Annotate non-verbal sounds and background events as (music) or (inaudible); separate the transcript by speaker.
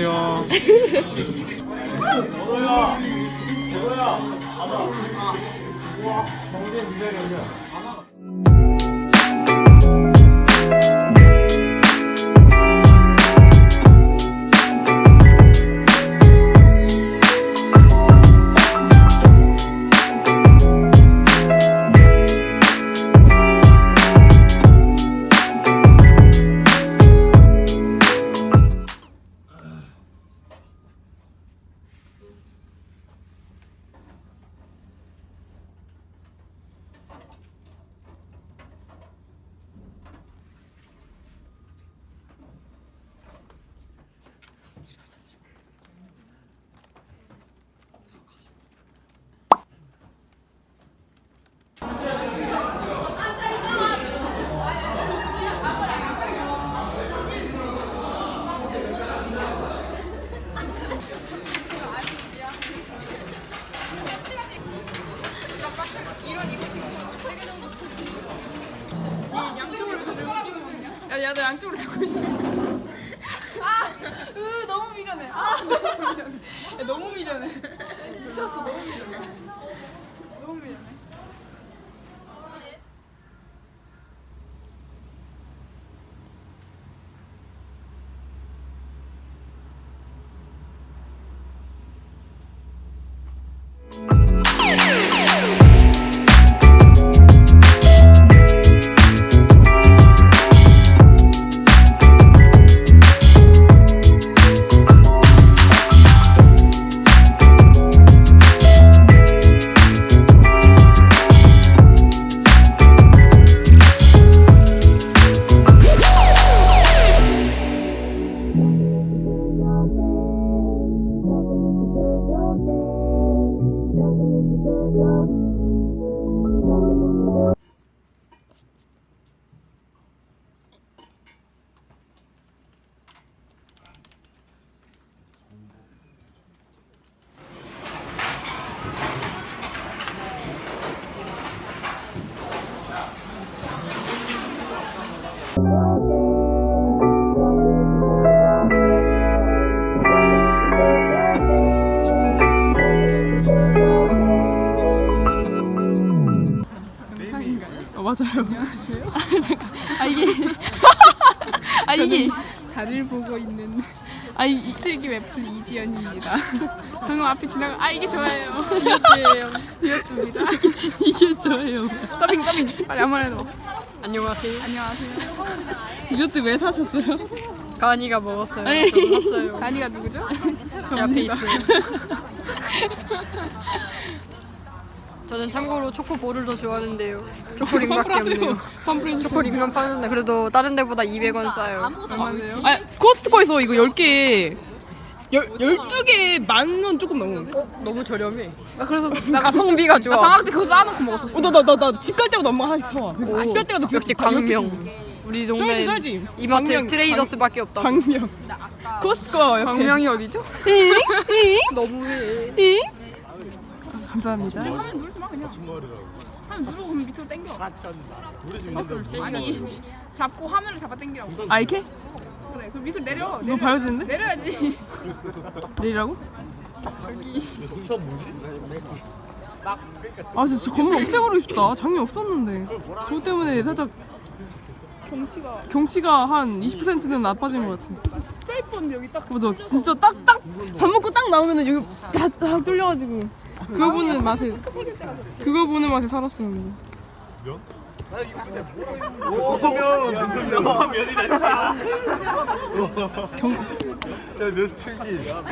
Speaker 1: 안녕하세요.
Speaker 2: 야, 야, 너 양쪽으로 잡고 있네. (laughs) 아, 으, 너무 미련해. 아, (laughs) 너무 미련해. 야, 너무 미련해. 미쳤어, 너무 미련해. 어, 맞아요. 안녕하세요. (laughs) 아, 잠깐. 아, 이게. (laughs) 아, 이게.
Speaker 3: 달을 보고 있는
Speaker 2: 아, 이,
Speaker 3: 7기 웹플 이지연입니다.
Speaker 2: 방금 앞에 지나가. 아, 이게 저예요.
Speaker 3: 이었어요. 이었습니다.
Speaker 2: 이게 저예요.
Speaker 3: 더빙 더빙. 빨리 아무나 해도.
Speaker 4: 안녕하세요.
Speaker 3: 안녕하세요.
Speaker 2: 이것도 왜 사셨어요?
Speaker 4: 가은이가 먹었어요.
Speaker 2: 에이.
Speaker 4: 저도 샀어요.
Speaker 3: 다니가 누구죠?
Speaker 4: 제 앞에 있어요. (laughs) 저는 참고로 초코볼을 더 좋아하는데요. 초코링밖에 없네요. 초코링만 파는데 그래도 다른 데보다 200원 싸요.
Speaker 3: 얼마네요?
Speaker 2: 아, 코스트코에서 이거 10개. 열, 12개 만 원 조금 넘어.
Speaker 4: 너무 저렴해. 나 그래서 나 가 성비가 좋아.
Speaker 3: 방학 때 그거 쌓아놓고 먹었었어.
Speaker 2: 어, 나, 나, 나, 나 집 갈 때마다 엄마가 하나씩 사와. 집 갈 때마다
Speaker 4: 역시 광명. 우리 동네
Speaker 2: 쩔지.
Speaker 4: 이마트
Speaker 2: 광명,
Speaker 4: 트레이더스밖에 없다.
Speaker 2: 광명. 코스트코 옆에.
Speaker 3: 광명이 어디죠?
Speaker 4: 너무해.
Speaker 2: 잉? 감사합니다.
Speaker 3: 화면 누르지 마 그냥. 화면 누르고 그럼 밑으로 당겨. 아니 잡고 화면을 잡아 당기라고.
Speaker 2: 아, 이렇게?
Speaker 3: 그래 그럼 밑으로 내려.
Speaker 2: 이거 봐야지는데?
Speaker 3: 내려야지.
Speaker 2: 내리라고? 아 진짜 저 건물 없애버리고 싶다 장미 없었는데 저거 때문에 살짝
Speaker 3: 경치가
Speaker 2: 경치가 한 20%는 나빠진 것 같아
Speaker 3: 진짜 이뻤는데 여기 딱.
Speaker 2: 맞아 진짜 딱딱 밥 먹고 딱 나오면은 여기 다 다 뚫려가지고 그거 보는 맛에 그거 보는 맛에 살았었는데
Speaker 1: 야, 며칠지. 야,